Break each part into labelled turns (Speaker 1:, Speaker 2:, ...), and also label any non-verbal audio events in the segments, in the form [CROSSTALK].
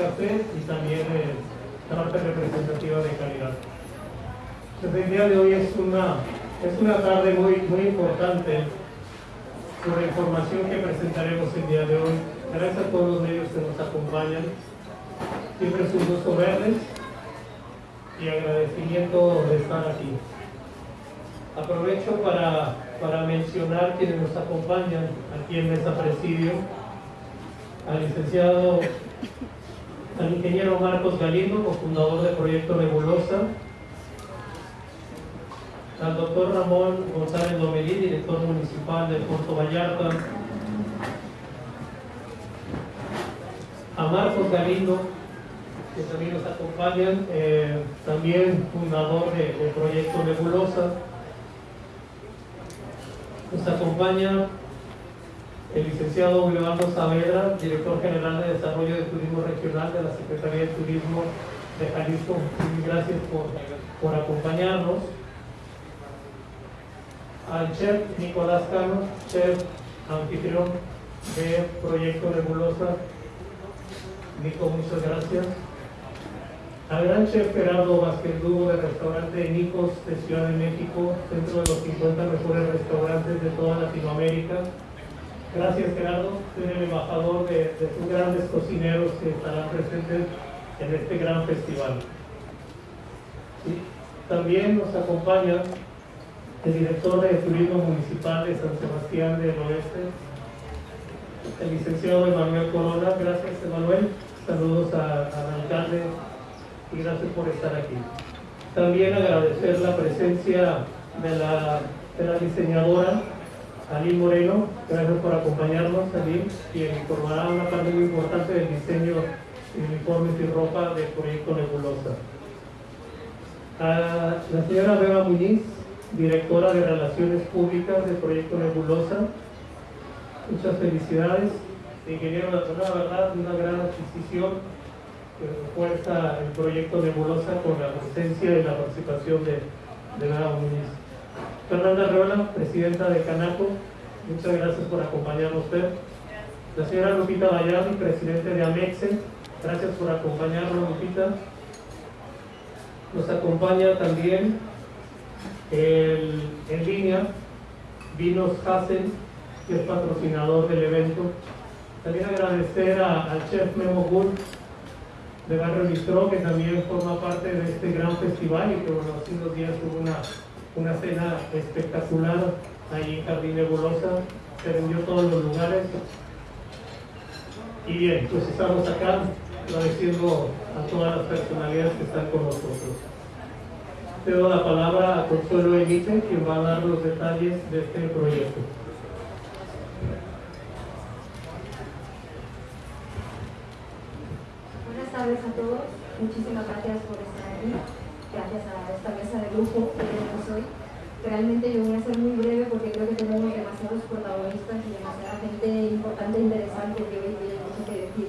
Speaker 1: y también la parte representativa de calidad. Entonces, el día de hoy es una, es una tarde muy, muy importante sobre información que presentaremos el día de hoy. Gracias a todos los medios que nos acompañan. Siempre es un gusto verles y agradecimiento de estar aquí. Aprovecho para, para mencionar quienes nos acompañan aquí en Mesa Presidio, al licenciado al ingeniero Marcos Galindo, cofundador del proyecto Nebulosa, al doctor Ramón González Lomelí, director municipal de Puerto Vallarta, a Marcos Galindo, que también nos acompañan, eh, también fundador del proyecto Nebulosa. Nos acompaña el licenciado Leonardo Saavedra, director general de Desarrollo de Turismo Regional de la Secretaría de Turismo de Jalisco. gracias por, por acompañarnos. Al chef Nicolás Cano, chef anfitrión de Proyecto Nebulosa. Nico, muchas gracias. Al gran chef Gerardo Vázquez Lugo del restaurante Nicos de Ciudad de México, dentro de los 50 mejores restaurantes de toda Latinoamérica Gracias Gerardo, soy el embajador de, de grandes cocineros que estarán presentes en este gran festival. También nos acompaña el director de Turismo Municipal de San Sebastián del Oeste, el licenciado Emanuel Corona. Gracias Emanuel, saludos al alcalde y gracias por estar aquí. También agradecer la presencia de la diseñadora Aline Moreno, gracias por acompañarnos, Aline, quien informará una parte muy importante del diseño de uniformes y ropa del proyecto Nebulosa. A la señora Beba Muñiz, directora de Relaciones Públicas del proyecto Nebulosa, muchas felicidades. Ingeniero, la verdad, una gran adquisición que refuerza el proyecto Nebulosa con la presencia y la participación de, de Beba Muñiz. Fernanda Reola, presidenta de Canaco, muchas gracias por acompañarnos. La señora Lupita Vallardi, presidente de Amexe, gracias por acompañarnos, Lupita. Nos acompaña también en línea Vinos Hassen, que es patrocinador del evento. También agradecer al chef Memo Bull de Barrio Bistro, que también forma parte de este gran festival y que bueno, hace unos días tuvo una una cena espectacular ahí en Jardín Nebulosa, se vendió todos los lugares. Y bien, pues estamos acá agradeciendo a todas las personalidades que están con nosotros. Te doy la palabra a Consuelo Elite, quien va a dar los detalles de este proyecto.
Speaker 2: Buenas tardes a todos, muchísimas gracias por estar aquí gracias a esta mesa de grupo que tenemos hoy. Realmente yo voy a ser muy breve porque creo que tenemos demasiados protagonistas y demasiada gente importante e interesante que hoy tiene mucho que decir.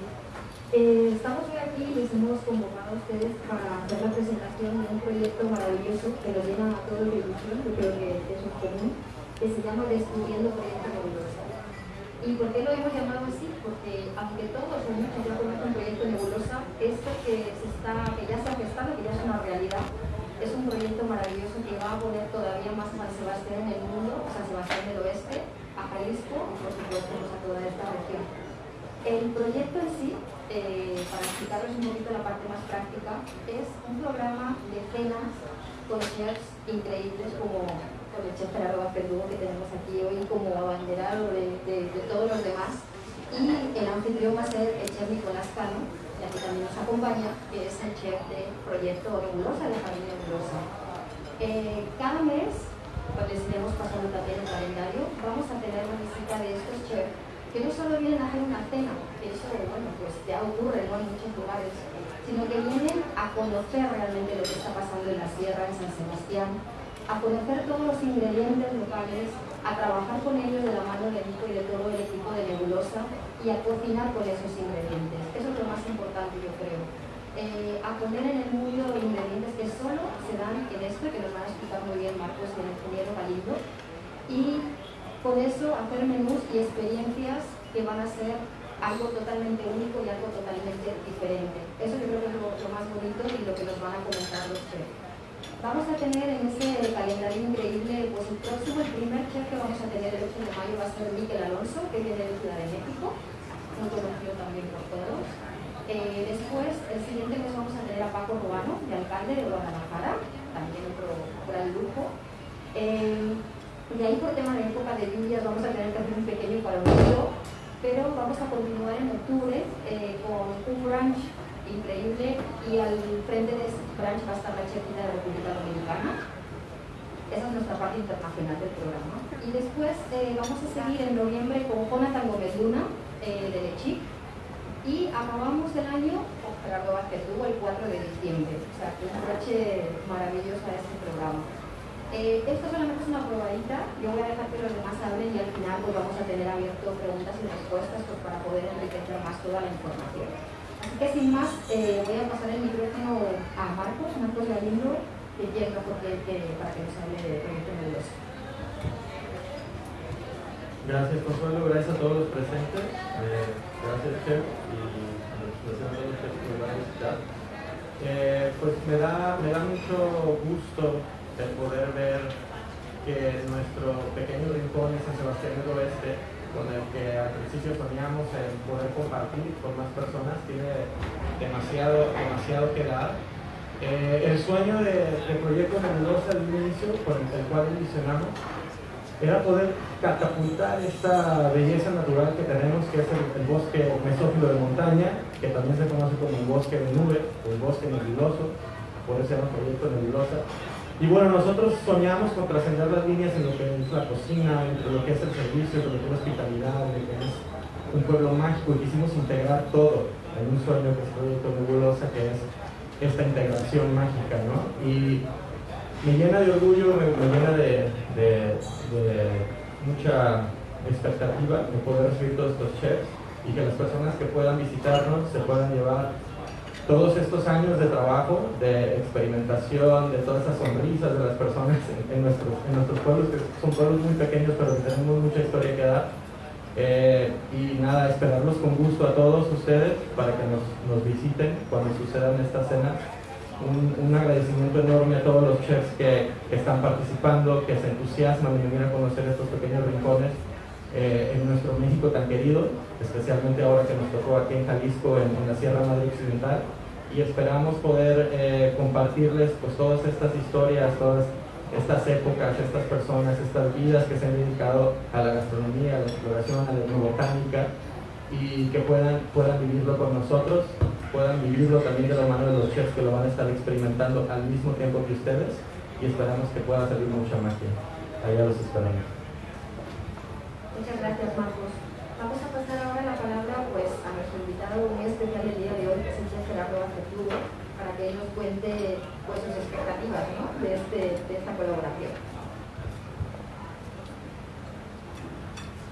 Speaker 2: Eh, estamos hoy aquí y les hemos convocado a ustedes para hacer la presentación de un proyecto maravilloso que nos llena a todos de ilusión, yo creo que es un común, que se llama Descubriendo Proyecto Nebulosa. ¿Y por qué lo hemos llamado así? Porque aunque todos o muchos ya conocen Proyecto Nebulosa, esto que, se está, que ya se ha gestado, que ya es una realidad, es un proyecto maravilloso que va a poner todavía más a San Sebastián en el mundo, San Sebastián del Oeste, a Jalisco y por supuesto pues, a toda esta región. El proyecto en sí, eh, para explicarles un poquito la parte más práctica, es un programa de cenas con chefs increíbles como con el chef Gerardo Vázquez que tenemos aquí hoy como abanderado de, de, todos los demás y el anfitrión va a ser el chef Nicolás Cano, y aquí también nos acompaña, que es el chef del proyecto Nebulosa, de Familia Nebulosa. Eh, cada mes, cuando les iremos pasando también el calendario, vamos a tener una visita de estos chefs que no solo vienen a hacer una cena, que eso, bueno, pues ya ocurre en muchos lugares, sino que vienen a conocer realmente lo que está pasando en la sierra, en San Sebastián, a conocer todos los ingredientes locales, a trabajar con ellos de la mano de Nico y de todo el equipo de Nebulosa y a cocinar con esos ingredientes. Eso es lo más importante, yo creo. Eh, a poner en el mundo ingredientes que solo se dan en esto, que nos van a explicar muy bien Marcos y el ingeniero Galindo, y con eso hacer menús y experiencias que van a ser algo totalmente único y algo totalmente diferente. Eso yo creo que es lo, más bonito y lo que nos van a comentar los chefs. Vamos a tener en ese calendario increíble, pues el próximo, el primer chef que vamos a tener el 8 de mayo va a ser Miguel Alonso, que viene de Ciudad de México, muy conocido también por todos. Eh, después, el siguiente mes vamos a tener a Paco Ruano, de alcalde de Guadalajara, también otro gran lujo. Eh, y ahí por tema de época de lluvias vamos a tener que hacer un pequeño parón, pero vamos a continuar en octubre eh, con un brunch increíble y al frente de ese brunch va a estar la chefita de República Dominicana. Esa es nuestra parte internacional del programa. Y después vamos a seguir en noviembre con Jonathan Gómez Luna, de Lechic, y acabamos el año con Gerardo Vázquez tuvo el 4 de diciembre, o sea, que un broche maravilloso a este programa. Eh, esto solamente es una probadita, yo voy a dejar que los demás hablen y al final pues vamos a tener abierto preguntas y respuestas pues, para poder enriquecer más toda la información. Que sin más, eh, voy a pasar el micrófono a Marcos, Marcos Galindo, que llega porque, para que nos hable de proyecto nebuloso.
Speaker 3: Gracias Consuelo, gracias a todos los presentes, eh, gracias Chef y a los presentes los chefs que me van a visitar. Eh, pues me da, me da mucho gusto el poder ver que nuestro pequeño rincón en San Sebastián del Oeste, con el que al principio soñamos en poder compartir con más personas, tiene demasiado, demasiado que dar. Eh, el sueño de, Proyecto Nebulosa al inicio, con el cual visionamos, era poder catapultar esta belleza natural que tenemos, que es el, bosque mesófilo de montaña, que también se conoce como el bosque de nube, o el bosque nebuloso, por eso se llama proyecto nebulosa. Y bueno, nosotros soñamos con trascender las líneas en lo que es la cocina, en lo que es el servicio, en lo que es la hospitalidad, en lo que es un pueblo mágico, y quisimos integrar todo en un sueño que es proyecto nebulosa, que es esta integración mágica, ¿no? Y me llena de orgullo, me, llena de, mucha expectativa de poder recibir todos estos chefs y que las personas que puedan visitarnos se puedan llevar todos estos años de trabajo, de experimentación, de todas esas sonrisas de las personas en, nuestros, en nuestros pueblos, que son pueblos muy pequeños, pero que tenemos mucha historia que dar. Eh, y nada, esperarlos con gusto a todos ustedes para que nos, nos visiten cuando sucedan estas cenas un, agradecimiento enorme a todos los chefs que, están participando, que se entusiasman de venir a conocer estos pequeños rincones eh, en nuestro México tan querido, especialmente ahora que nos tocó aquí en Jalisco, en, la Sierra Madre Occidental. Y esperamos poder eh, compartirles pues, todas estas historias, todas estas épocas, estas personas, estas vidas que se han dedicado a la gastronomía, a la exploración, a la etnobotánica y que puedan, puedan vivirlo con nosotros puedan vivirlo también de la mano de los chefs que lo van a estar experimentando al mismo tiempo que ustedes y esperamos que pueda salir mucha magia. Allá los esperamos.
Speaker 2: Muchas gracias Marcos. Vamos a pasar ahora la palabra pues, a nuestro invitado muy especial el día de hoy, que es el chef Gerardo Acetudo, para que él nos cuente pues, sus expectativas ¿no? de, este, de esta colaboración.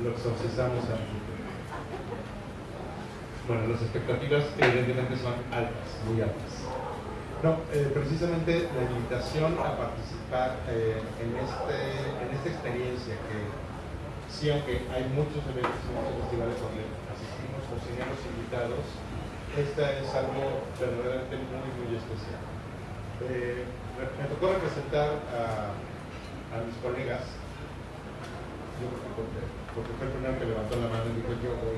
Speaker 4: Los obsesamos a bueno, las expectativas evidentemente son altas, muy altas. No, eh, precisamente la invitación a participar eh, en, este, en esta experiencia que sí, aunque hay muchos eventos y muchos festivales donde asistimos cocineros invitados, esta es algo verdaderamente muy, muy especial. Eh, me tocó representar a, mis colegas, yo porque, porque fue el primero que levantó la mano y dijo yo voy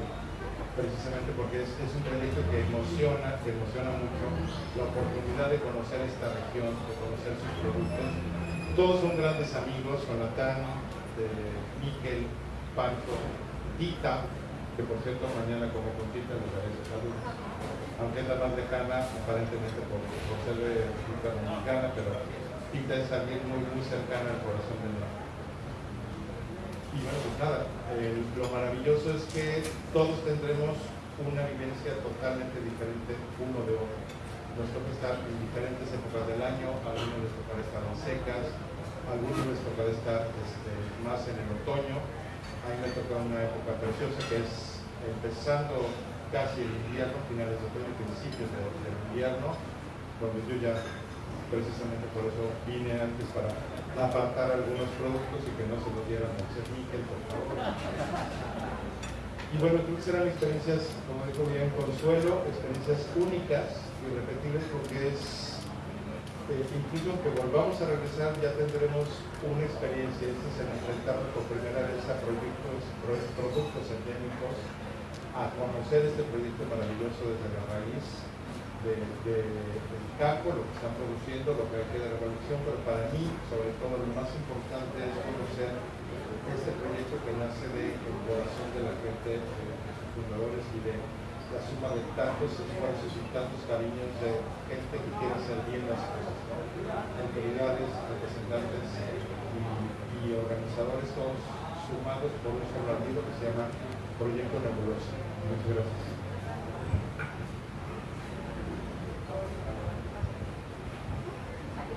Speaker 4: precisamente porque es, un proyecto que emociona, que emociona mucho la oportunidad de conocer esta región, de conocer sus productos. Todos son grandes amigos, Jonathan, de Miquel, Pancho, Tita, que por cierto mañana como con Tita daré salud, aunque es la más lejana aparentemente por, ser de República Dominicana, pero Tita es alguien muy, muy cercana al corazón de nosotros y bueno, pues nada, lo maravilloso es que todos tendremos una vivencia totalmente diferente uno de otro. Nos toca estar en diferentes épocas del año, a algunos les tocará estar secas, algunos les tocará estar este, más en el otoño. A mí me toca una época preciosa que es empezando casi el invierno, finales de otoño, principios del invierno, donde yo ya precisamente por eso vine antes para apartar algunos productos y que no se lo dieran a Chef Miquel, por favor. Y bueno, creo que serán experiencias, como dijo bien Consuelo, experiencias únicas, irrepetibles, porque es, eh, incluso que volvamos a regresar, ya tendremos una experiencia, este es el enfrentarnos por primera vez a proyectos, productos endémicos, a conocer este proyecto maravilloso desde la raíz de, del campo, lo que están produciendo, lo que hay que de revolución, pero para mí, sobre todo, lo más importante es conocer este proyecto que nace del corazón de la gente, de sus fundadores y de la suma de tantos esfuerzos y tantos cariños de gente que quiere hacer bien las cosas, autoridades, representantes y, organizadores, todos sumados por un solo que se llama Proyecto Nebulosa. Muchas gracias.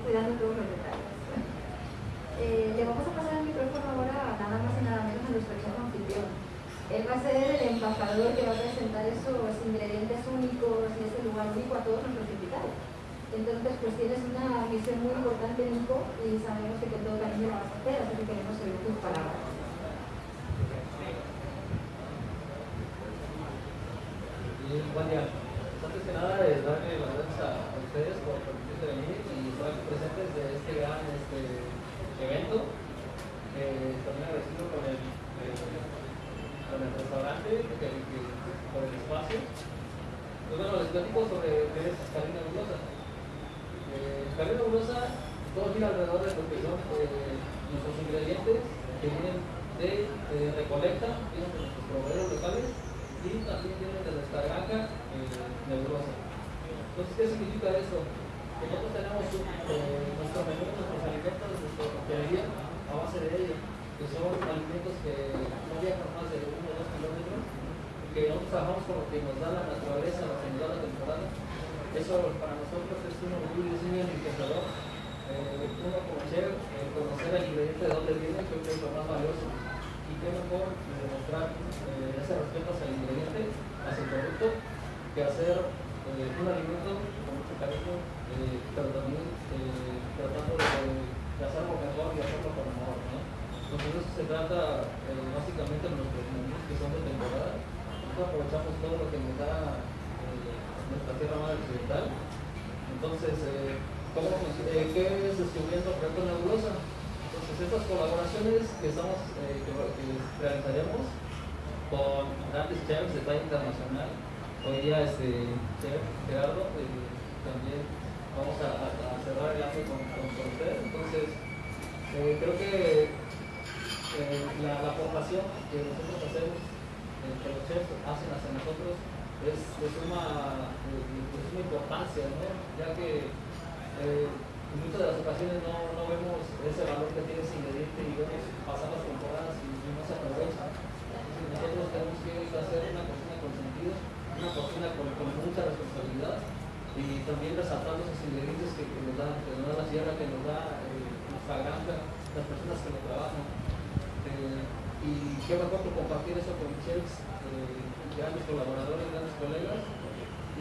Speaker 2: cuidando todos los detalles. Eh, le vamos a pasar el micrófono ahora nada más y nada menos a nuestro chef anfitrión. Él va a ser el embajador que va a únicos y ese lugar único a todos nuestros invitados. Entonces, pues tienes una misión muy importante, Nico, y sabemos que con todo cariño lo vas a hacer, así que queremos oír tus palabras.
Speaker 5: buen día. Antes que nada, es darle las gracias a, ustedes por permitirse venir y estar aquí presentes de este gran este, evento. Eh, también agradecido con el, con el restaurante, que, por el espacio. Pues bueno, les platico sobre qué es Escalina Nebulosa. Eh, Escalina Nebulosa, todo gira alrededor de lo que son eh, nuestros ingredientes que vienen de, recolecta, vienen de nuestros proveedores locales y también vienen de nuestra granja eh, nebulosa. Entonces, ¿qué significa esto? nosotros tenemos eh, nuestro menú, nuestros alimentos, nuestra pastelería a base de ellos, que son alimentos que no viajan más de 1 o 2 kilómetros, que nosotros trabajamos con lo que nos da la naturaleza, lo que nos da la temporada. Eso para nosotros es un orgullo y es un enriquecedor. Eh, uno conocer, eh, conocer el ingrediente de dónde viene, creo que es lo más valioso. Y qué mejor demostrar eh, ese respeto hacia el ingrediente, hacia el producto, que hacer eh, un alimento con mucho cariño eh, pero también eh, tratando de, de, hacerlo mejor y hacerlo con amor. ¿no? Entonces eso se trata eh, básicamente de nuestros menús que son de temporada. Nosotros aprovechamos todo lo que nos da eh, nuestra tierra madre occidental. Entonces, eh, ¿cómo, ¿qué es descubriendo proyecto nebulosa? Entonces estas colaboraciones que, estamos, que, que realizaremos con grandes chefs de talla internacional, hoy día este chef Gerardo, también vamos a, cerrar el año con, con, ustedes. Entonces, eh, creo que eh, la, la, aportación que nosotros hacemos, eh, que los chefs hacen hacia nosotros, es de suma, de suma importancia, ¿no? ya que en muchas de las ocasiones no, no, vemos ese valor que tiene ese ingrediente y vemos pasar las temporadas y, y no se aprovecha. Nosotros tenemos que hacer una cocina con sentido, una cocina con, mucha responsabilidad y también resaltando esos ingredientes que, nos, da, que nos da la tierra, que nos da eh, nuestra granja, las personas que lo trabajan. Eh, y qué mejor que compartir eso con chefs, eh, grandes colaboradores, grandes colegas,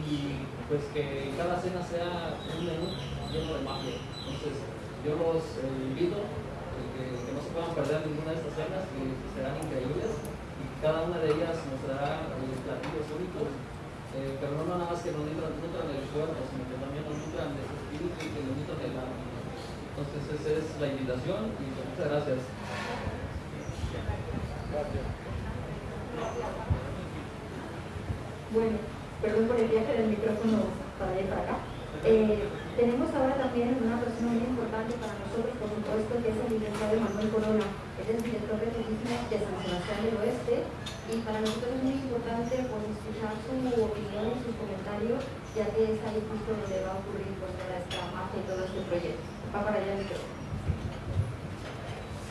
Speaker 5: y pues que cada cena sea un menú lleno de magia. Entonces, yo los eh, invito que, que, no se puedan perder ninguna de estas cenas, que serán increíbles, y cada una de ellas nos dará eh, platillos únicos eh, pero no nada más que nos nutran, nutran el cuerpo, sino que también nos nutran de su espíritu y que nos nutran del alma. Entonces esa es la invitación y pues, muchas gracias.
Speaker 2: Gracias. Bueno, perdón por el viaje del micrófono para allá y para acá. Eh, tenemos ahora también una persona muy importante para nosotros, por supuesto, que es el licenciado Manuel Corona. Él es director de turismo de San Sebastián del Oeste y para nosotros es muy importante pues, escuchar su opinión y sus comentarios, ya que es ahí justo donde va a ocurrir pues, toda esta magia y todo este proyecto. Va para allá el micrófono.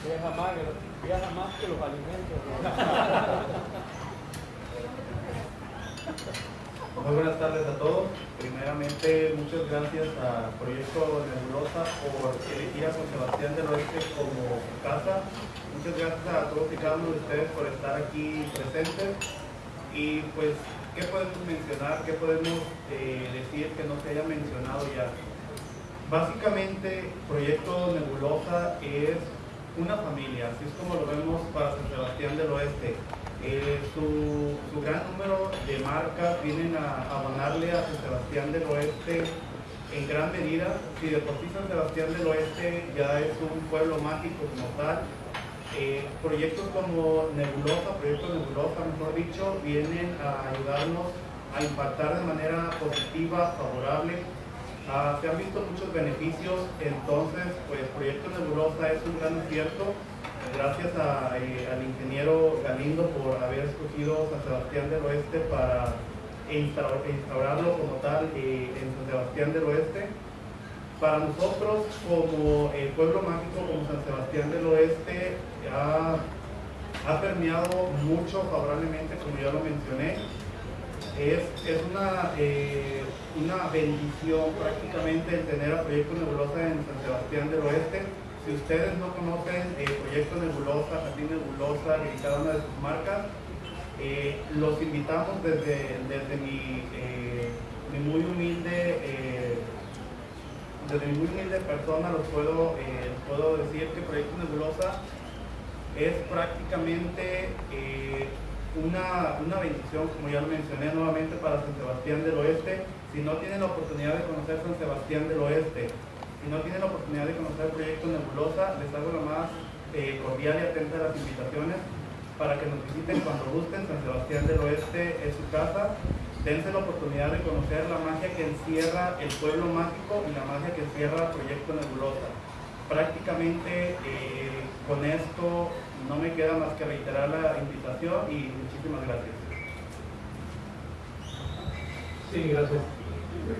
Speaker 6: Viaja más, viaja más que los alimentos. [LAUGHS]
Speaker 7: Muy buenas tardes a todos. Primeramente, muchas gracias a Proyecto Nebulosa por elegir a San Sebastián del Oeste como casa. Muchas gracias a todos y cada uno de ustedes por estar aquí presentes. Y pues, ¿qué podemos mencionar? ¿Qué podemos eh, decir que no se haya mencionado ya? Básicamente, Proyecto Nebulosa es una familia, así es como lo vemos para San Sebastián del Oeste. Eh, su, gran número de marcas vienen a, a donarle a San Sebastián del Oeste en gran medida. Si de por sí San Sebastián del Oeste ya es un pueblo mágico como tal, eh, proyectos como Nebulosa, proyectos Nebulosa, mejor dicho, vienen a ayudarnos a impactar de manera positiva, favorable. Ah, se han visto muchos beneficios, entonces, pues Proyecto Nebulosa es un gran acierto gracias al ingeniero Galindo por haber escogido San Sebastián del Oeste para instaurarlo como tal eh, en San Sebastián del Oeste. Para nosotros, como el pueblo mágico, como San Sebastián del Oeste, ha, permeado mucho favorablemente, como ya lo mencioné. Es, una, eh, una bendición prácticamente el tener a Proyecto Nebulosa en San Sebastián del Oeste si ustedes no conocen el proyecto Nebulosa, Jardín Nebulosa y cada una de sus marcas, eh, los invitamos desde, desde mi, eh, muy humilde eh, desde mi muy humilde persona los puedo, puedo decir que Proyecto Nebulosa es prácticamente una, una bendición, como ya lo mencioné nuevamente, para San Sebastián del Oeste. Si no tienen la oportunidad de conocer San Sebastián del Oeste, si no tienen la oportunidad de conocer el proyecto Nebulosa, les hago la más eh, cordial y atenta de las invitaciones para que nos visiten cuando gusten. San Sebastián del Oeste es su casa. Dense la oportunidad de conocer la magia que encierra el pueblo mágico y la magia que encierra el proyecto Nebulosa. Prácticamente eh, con esto no me queda más que reiterar la invitación y muchísimas gracias.
Speaker 8: Sí, gracias.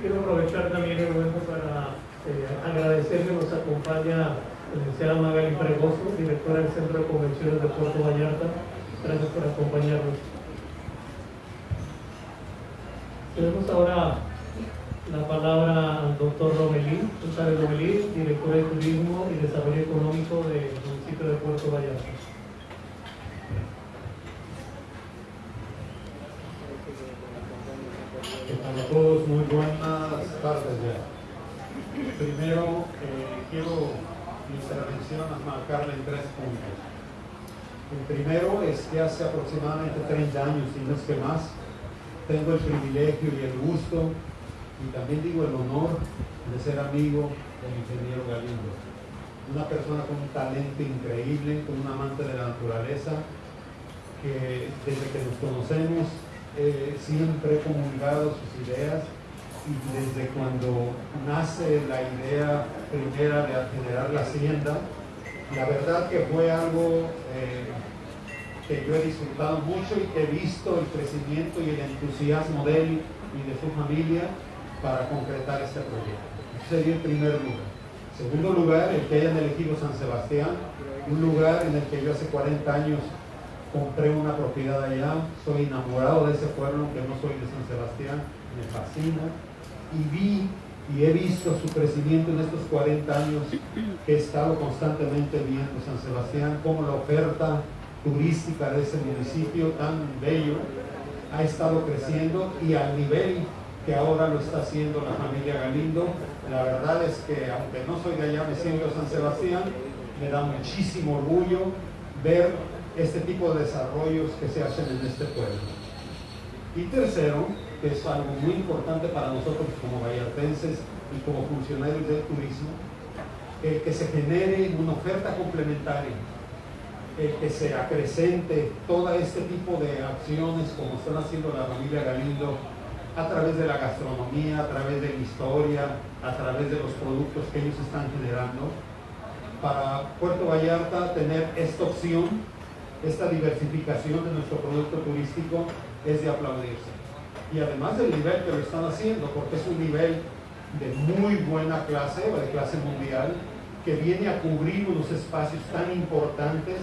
Speaker 8: quiero aprovechar también el momento para eh, agradecerle, nos acompaña la licenciada Magali Fregoso, directora del Centro de Convenciones de Puerto Vallarta. Gracias por acompañarnos. Tenemos ahora la palabra al doctor Romelí, González Romelí, director de Turismo y Desarrollo Económico del municipio de Puerto Vallarta.
Speaker 9: A todos muy buenas tardes ya. Primero, eh, quiero mi intervención a marcarle en tres puntos. El primero es que hace aproximadamente 30 años, y no es que más, tengo el privilegio y el gusto, y también digo el honor, de ser amigo del ingeniero Galindo. Una persona con un talento increíble, con un amante de la naturaleza, que desde que nos conocemos eh, siempre he comunicado sus ideas, desde cuando nace la idea primera de generar la hacienda, la verdad que fue algo eh, que yo he disfrutado mucho y que he visto el crecimiento y el entusiasmo de él y de su familia para concretar este proyecto. Ese sería el primer lugar. Segundo lugar, el que hayan elegido San Sebastián, un lugar en el que yo hace 40 años compré una propiedad allá, soy enamorado de ese pueblo, aunque no soy de San Sebastián, me fascina y vi y he visto su crecimiento en estos 40 años que he estado constantemente viendo San Sebastián, como la oferta turística de ese municipio tan bello ha estado creciendo y al nivel que ahora lo está haciendo la familia Galindo. La verdad es que aunque no soy de allá, me siento San Sebastián, me da muchísimo orgullo ver este tipo de desarrollos que se hacen en este pueblo. Y tercero, que es algo muy importante para nosotros como vallartenses y como funcionarios del turismo, que se genere una oferta complementaria, que se acrecente todo este tipo de acciones como están haciendo la familia Galindo a través de la gastronomía, a través de la historia, a través de los productos que ellos están generando, para Puerto Vallarta tener esta opción, esta diversificación de nuestro producto turístico es de aplaudirse y además del nivel que lo están haciendo, porque es un nivel de muy buena clase, o de clase mundial, que viene a cubrir unos espacios tan importantes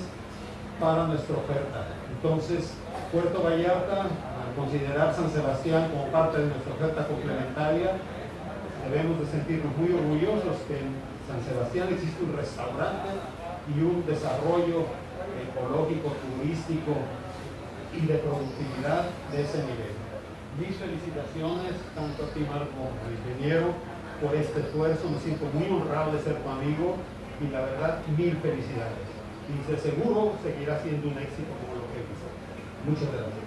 Speaker 9: para nuestra oferta. Entonces, Puerto Vallarta, al considerar San Sebastián como parte de nuestra oferta complementaria, debemos de sentirnos muy orgullosos que en San Sebastián existe un restaurante y un desarrollo ecológico, turístico y de productividad de ese nivel mis felicitaciones tanto a ti Marco como al ingeniero por este esfuerzo, me siento muy honrado de ser tu amigo y la verdad mil felicidades. Y de seguro seguirá siendo un éxito como lo que hizo.
Speaker 10: Muchas gracias.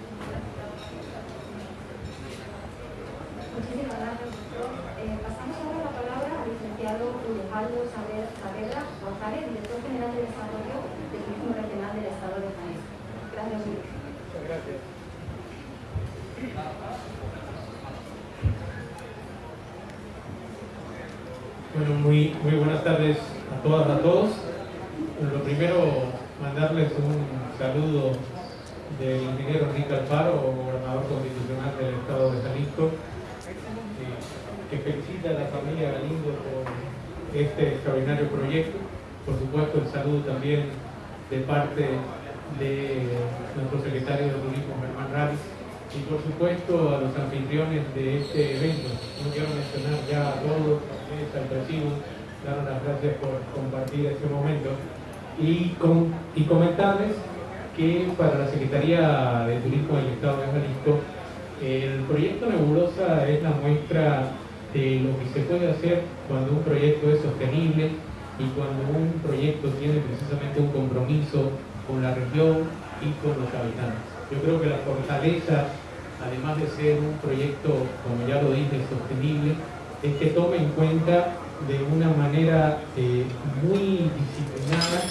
Speaker 2: Muchísimas gracias, doctor. Eh, pasamos ahora la palabra al licenciado Alejandro Saavedra González, director general de Desarrollo del Turismo Regional del Estado de Jalisco. Gracias,
Speaker 6: Muchas gracias.
Speaker 8: Bueno, muy, muy buenas tardes a todas, a todos. Bueno, lo primero, mandarles un saludo del ingeniero Enrique Alfaro, gobernador constitucional del Estado de Jalisco, eh, que felicita a la familia Galindo por este extraordinario proyecto. Por supuesto, el saludo también de parte de nuestro secretario de Turismo, Germán Ravis, y por supuesto a los anfitriones de este evento. No quiero mencionar ya a todos, al presidio, dar las gracias por compartir este momento y, con, y comentarles que para la Secretaría de Turismo del Estado de Jalisco el proyecto Nebulosa es la muestra de lo que se puede hacer cuando un proyecto es sostenible y cuando un proyecto tiene precisamente un compromiso con la región y con los habitantes. Yo creo que la fortaleza además de ser un proyecto, como ya lo dije, sostenible, es que tome en cuenta de una manera eh, muy disciplinada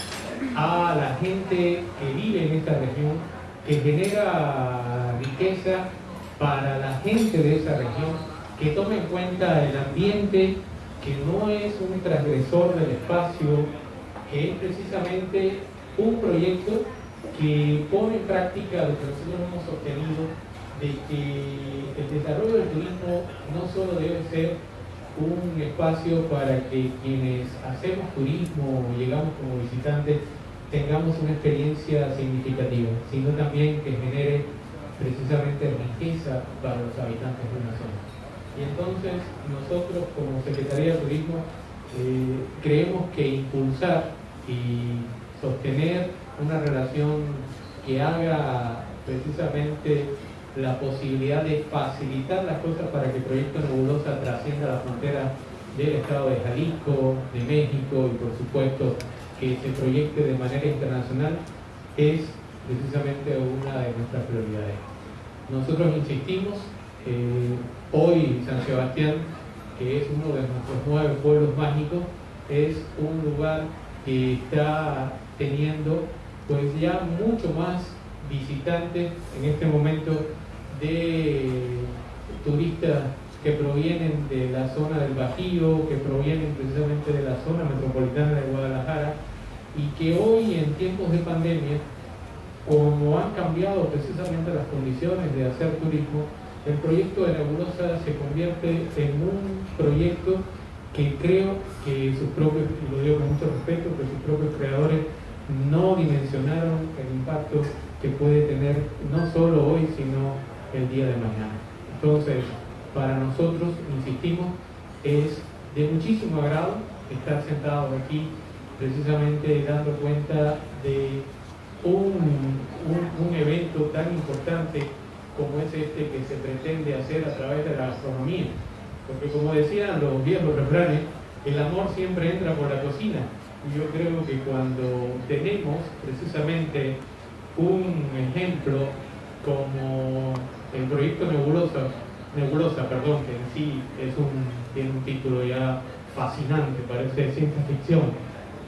Speaker 8: a la gente que vive en esta región, que genera riqueza para la gente de esa región, que tome en cuenta el ambiente, que no es un transgresor del espacio, que es precisamente un proyecto que pone en práctica lo que nosotros hemos obtenido de que el desarrollo del turismo no solo debe ser un espacio para que quienes hacemos turismo o llegamos como visitantes tengamos una experiencia significativa, sino también que genere precisamente riqueza para los habitantes de una zona. Y entonces nosotros como Secretaría de Turismo eh, creemos que impulsar y sostener una relación que haga precisamente la posibilidad de facilitar las cosas para que el proyecto Nebulosa trascienda la frontera del estado de Jalisco, de México y por supuesto que se proyecte de manera internacional es precisamente una de nuestras prioridades. Nosotros insistimos, eh, hoy San Sebastián, que es uno de nuestros nueve pueblos mágicos, es un lugar que está teniendo pues ya mucho más visitantes en este momento de turistas que provienen de la zona del Bajío, que provienen precisamente de la zona metropolitana de Guadalajara y que hoy en tiempos de pandemia, como han cambiado precisamente las condiciones de hacer turismo, el proyecto de Nebulosa se convierte en un proyecto que creo que sus propios, y lo digo con mucho respeto, que sus propios creadores no dimensionaron el impacto que puede tener no solo hoy, sino el día de mañana. Entonces, para nosotros, insistimos, es de muchísimo agrado estar sentados aquí precisamente dando cuenta de un, un, evento tan importante como es este que se pretende hacer a través de la gastronomía. Porque como decían los viejos refranes, el amor siempre entra por la cocina. Yo creo que cuando tenemos precisamente un ejemplo como el proyecto Nebulosa, Nebulosa, perdón, que en sí es un, tiene un título ya fascinante, parece ciencia ficción,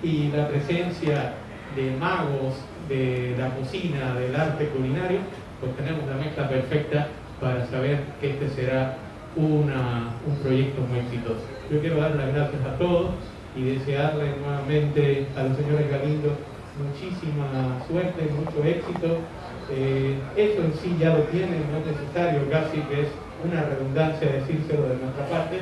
Speaker 8: y la presencia de magos de la cocina, del arte culinario, pues tenemos la mezcla perfecta para saber que este será una, un proyecto muy exitoso. Yo quiero dar las gracias a todos y desearle nuevamente a los señores Galindo muchísima suerte, mucho éxito. Eh, eso en sí ya lo tienen, no es necesario casi que es una redundancia decírselo de nuestra parte,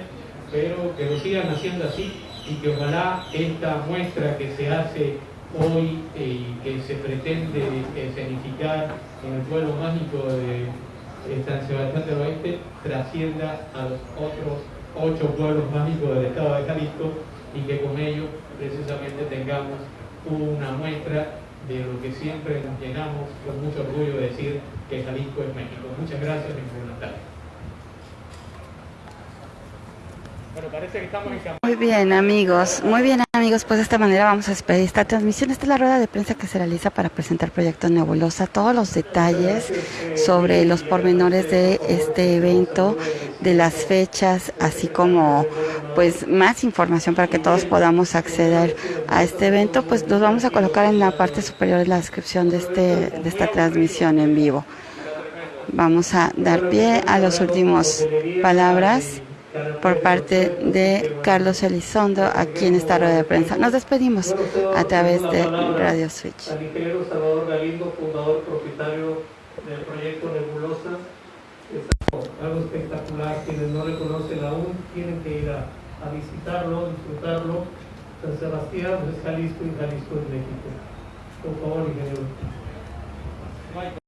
Speaker 8: pero que lo sigan haciendo así y que ojalá esta muestra que se hace hoy eh, y que se pretende escenificar en el pueblo mágico de San Sebastián del Oeste trascienda a los otros ocho pueblos mágicos del estado de Jalisco y que con ello precisamente tengamos una muestra de lo que siempre nos llenamos con mucho orgullo de decir que Jalisco es México. Muchas gracias y buenas tardes.
Speaker 10: Muy bien amigos, muy bien amigos, pues de esta manera vamos a despedir esta transmisión. Esta es la rueda de prensa que se realiza para presentar Proyecto Nebulosa, todos los detalles sobre los pormenores de este evento, de las fechas, así como pues más información para que todos podamos acceder a este evento, pues los vamos a colocar en la parte superior de la descripción de, este, de esta transmisión en vivo. Vamos a dar pie a las últimas palabras por parte de Carlos Elizondo aquí en esta rueda de prensa. Nos despedimos a través de Radio Switch.
Speaker 1: Al ingeniero Salvador Galindo, fundador, propietario del proyecto Nebulosa. Es algo espectacular. Quienes no le conocen aún tienen que ir a, visitarlo, disfrutarlo. San Sebastián es Jalisco y Jalisco es México. Por favor, ingeniero.